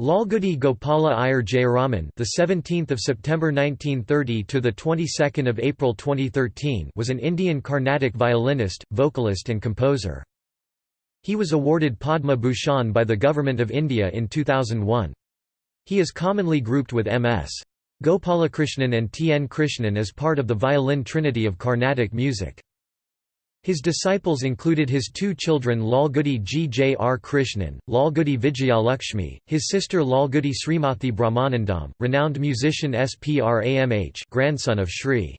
Lalgudi Gopala Iyer Jayaraman, the 17th of September 1930 to the 22nd of April 2013, was an Indian Carnatic violinist, vocalist and composer. He was awarded Padma Bhushan by the Government of India in 2001. He is commonly grouped with M.S. Gopalakrishnan and T. N. Krishnan as part of the violin trinity of Carnatic music. His disciples included his two children Lalgudi G. J. R. Krishnan, Lalgudi Vijayalakshmi, his sister Lalgudi Srimathi Brahmanandam, renowned musician S. P. R. Amh grandson of Sri.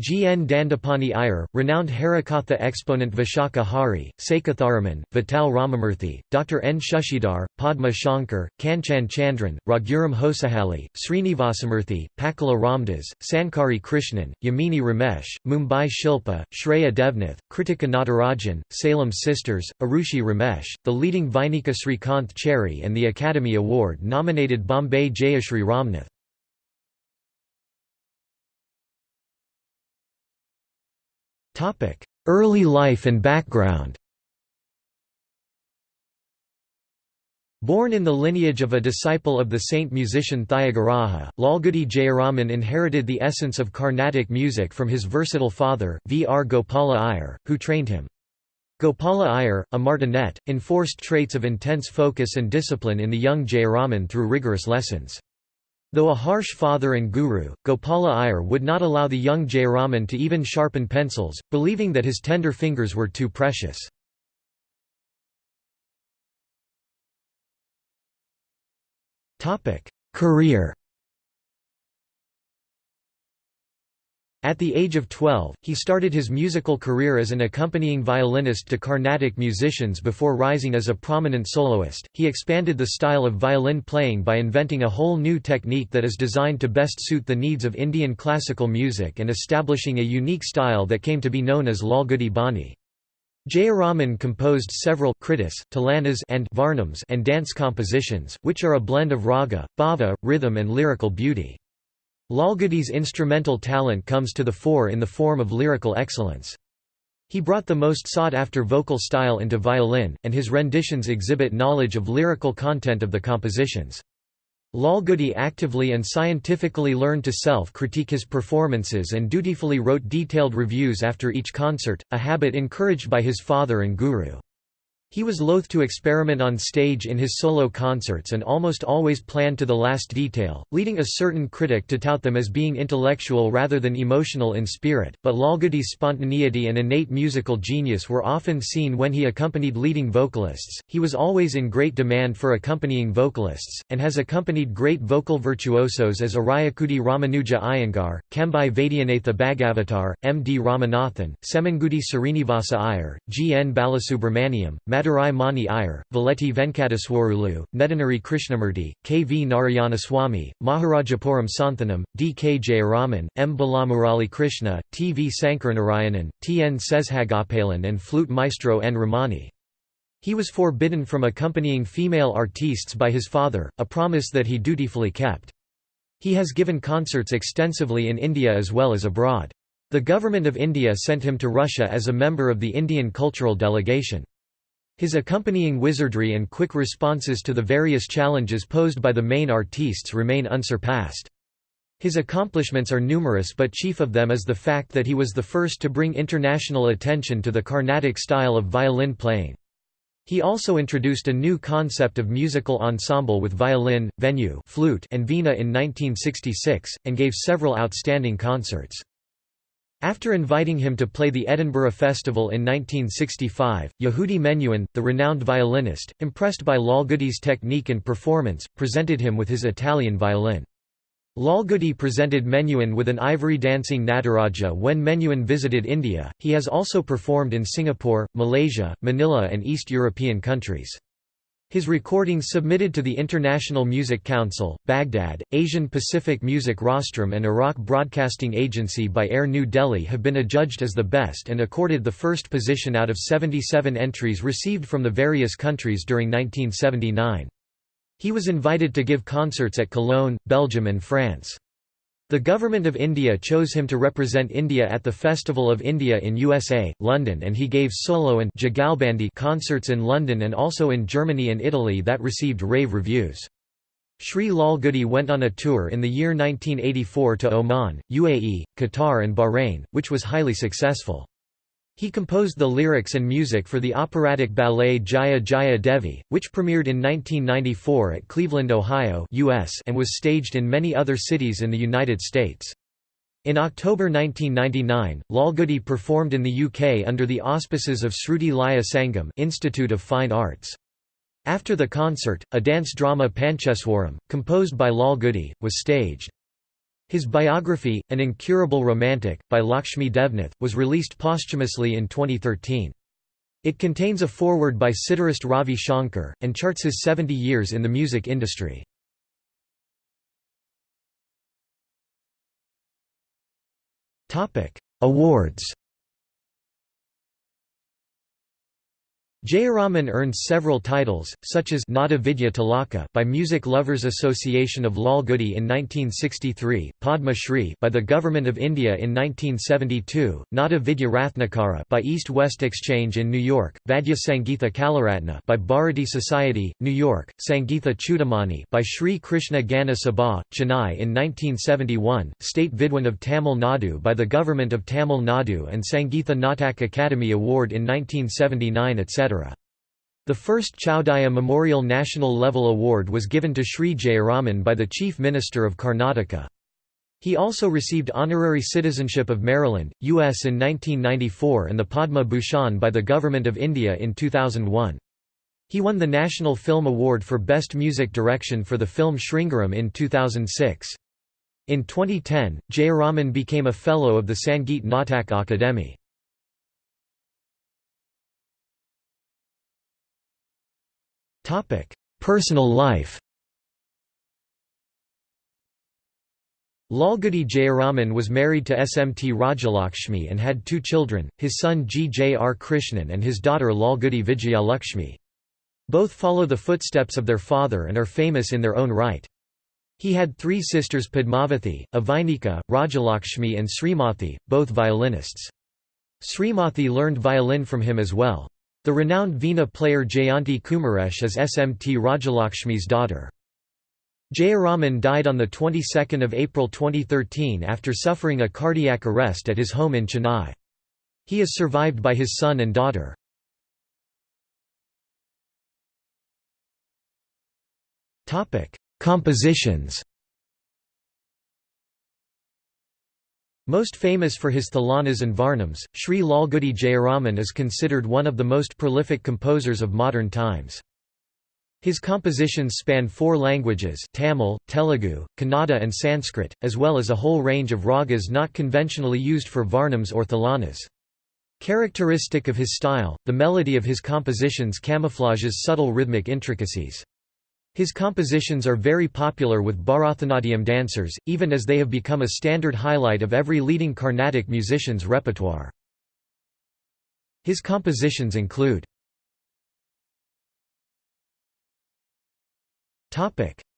G. N. Dandapani Iyer, renowned Harikatha exponent Vishakha Hari, Sekatharaman, Vittal Ramamurthy, Dr. N. Shushidhar, Padma Shankar, Kanchan Chandran, Raghuram Hosahalli, Srinivasamurthy, Pakala Ramdas, Sankari Krishnan, Yamini Ramesh, Mumbai Shilpa, Shreya Devnath, Kritika Natarajan, Salem Sisters, Arushi Ramesh, the leading Vainika Srikanth Chary and the Academy Award nominated Bombay Jayashri Ramnath. Early life and background Born in the lineage of a disciple of the saint musician Thyagaraja, Lalgudi Jayaraman inherited the essence of Carnatic music from his versatile father, V. R. Gopala Iyer, who trained him. Gopala Iyer, a martinet, enforced traits of intense focus and discipline in the young Jayaraman through rigorous lessons. Though a harsh father and guru, Gopala Iyer would not allow the young Jayaraman to even sharpen pencils, believing that his tender fingers were too precious. Career At the age of 12, he started his musical career as an accompanying violinist to Carnatic musicians before rising as a prominent soloist. He expanded the style of violin playing by inventing a whole new technique that is designed to best suit the needs of Indian classical music and establishing a unique style that came to be known as Lalgudi Bani. Jayaraman composed several kritis, thillanas and varnams and dance compositions, which are a blend of raga, bhava, rhythm and lyrical beauty. Lalgudi's instrumental talent comes to the fore in the form of lyrical excellence. He brought the most sought-after vocal style into violin, and his renditions exhibit knowledge of lyrical content of the compositions. Lalgudi actively and scientifically learned to self-critique his performances and dutifully wrote detailed reviews after each concert, a habit encouraged by his father and guru. He was loath to experiment on stage in his solo concerts and almost always planned to the last detail, leading a certain critic to tout them as being intellectual rather than emotional in spirit, but Lalgudi's spontaneity and innate musical genius were often seen when he accompanied leading vocalists. He was always in great demand for accompanying vocalists, and has accompanied great vocal virtuosos as Ariyakudi Ramanuja Iyengar, Chembai Vaidyanatha Bhagavatar, M. D. Ramanathan, Semangudi Srinivasa Iyer, G. N. Balasubramaniam, Madurai Mani Iyer, Voleti Venkateswarulu, Nedunuri Krishnamurti, K. V. Narayanaswamy, Maharajapuram Santhanam, D. K. Jayaraman, M. Balamurali Krishna, T. V. Sankaranarayanan, T. N. Seshagopalan and flute maestro N. Ramani. He was forbidden from accompanying female artistes by his father, a promise that he dutifully kept. He has given concerts extensively in India as well as abroad. The Government of India sent him to Russia as a member of the Indian cultural delegation. His accompanying wizardry and quick responses to the various challenges posed by the main artistes remain unsurpassed. His accomplishments are numerous but chief of them is the fact that he was the first to bring international attention to the Carnatic style of violin playing. He also introduced a new concept of musical ensemble with violin, venu flute and veena in 1966, and gave several outstanding concerts. After inviting him to play the Edinburgh Festival in 1965, Yehudi Menuhin, the renowned violinist, impressed by Lalgudi's technique and performance, presented him with his Italian violin. Lalgudi presented Menuhin with an ivory dancing Nataraja when Menuhin visited India. He has also performed in Singapore, Malaysia, Manila, and East European countries. His recordings submitted to the International Music Council, Baghdad, Asian Pacific Music Rostrum and Iraq Broadcasting Agency by Air New Delhi have been adjudged as the best and accorded the first position out of 77 entries received from the various countries during 1979. He was invited to give concerts at Cologne, Belgium and France. The Government of India chose him to represent India at the Festival of India in USA, London and he gave solo and Jugalbandi concerts in London and also in Germany and Italy that received rave reviews. Sri Lalgudi went on a tour in the year 1984 to Oman, UAE, Qatar and Bahrain, which was highly successful. He composed the lyrics and music for the operatic ballet Jaya Jaya Devi, which premiered in 1994 at Cleveland, Ohio US and was staged in many other cities in the United States. In October 1999, Lalgudi performed in the UK under the auspices of Sruti Laya Sangam Institute of Fine Arts. After the concert, a dance drama Pancheswaram, composed by Lalgudi, was staged. His biography, An Incurable Romantic, by Lakshmi Devnath, was released posthumously in 2013. It contains a foreword by sitarist Ravi Shankar, and charts his 70 years in the music industry. Awards Jayaraman earned several titles, such as Nada Vidya Tilaka by Music Lovers Association of Lalgudi in 1963, Padma Shri by the Government of India in 1972, Nada Vidya Ratnakara by East-West Exchange in New York, Vadya Sangeetha Kalaratna by Bharati Society, New York, Sangeetha Chudamani by Sri Krishna Gana Sabha, Chennai in 1971, State Vidwan of Tamil Nadu by the Government of Tamil Nadu and Sangeetha Natak Academy Award in 1979 etc. The first Chowdiah Memorial National Level Award was given to Sri Jayaraman by the Chief Minister of Karnataka. He also received honorary citizenship of Maryland, U.S. in 1994 and the Padma Bhushan by the Government of India in 2001. He won the National Film Award for Best Music Direction for the film Sringaram in 2006. In 2010, Jayaraman became a Fellow of the Sangeet Natak Akademi. Personal life Lalgudi Jayaraman was married to SMT Rajalakshmi and had two children, his son G. J. R. Krishnan and his daughter Lalgudi Vijayalakshmi. Both follow the footsteps of their father and are famous in their own right. He had three sisters Padmavathi, Avainika, Rajalakshmi and Srimathi, both violinists. Srimathi learned violin from him as well. The renowned Veena player Jayanti Kumaresh is SMT Rajalakshmi's daughter. Jayaraman died on the 22nd of April 2013 after suffering a cardiac arrest at his home in Chennai. He is survived by his son and daughter. Compositions Most famous for his Thillanas and Varnams, Sri Lalgudi Jayaraman is considered one of the most prolific composers of modern times. His compositions span four languages Tamil, Telugu, Kannada and Sanskrit, as well as a whole range of ragas not conventionally used for Varnams or Thillanas. Characteristic of his style, the melody of his compositions camouflages subtle rhythmic intricacies. His compositions are very popular with Bharatanatyam dancers, even as they have become a standard highlight of every leading Carnatic musician's repertoire. His compositions include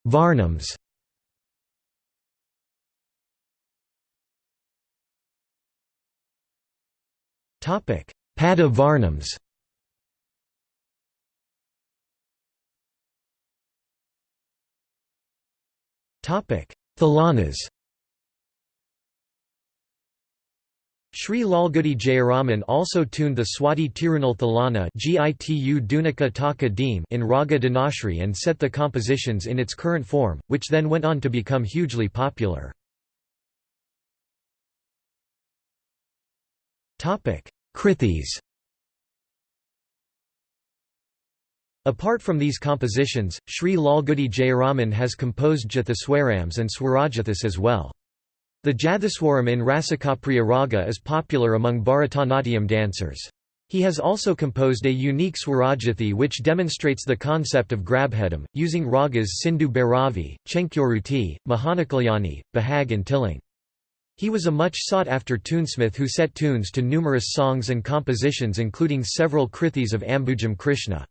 Varnams Pada Varnams Thilanas Sri Lalgudi Jayaraman also tuned the Swati Tirunal Thilana in Raga Dhanashri and set the compositions in its current form, which then went on to become hugely popular. Krithis Apart from these compositions, Sri Lalgudi Jayaraman has composed Jathaswarams and Swarajathas as well. The Jathaswaram in Rasikapriya Raga is popular among Bharatanatyam dancers. He has also composed a unique Swarajathi which demonstrates the concept of grabhedam, using ragas Sindhu Bhairavi, Chenchuruti, Mohanakalyani, Bahag and Tilang. He was a much sought-after tunesmith who set tunes to numerous songs and compositions including several krithis of Ambujam Krishna.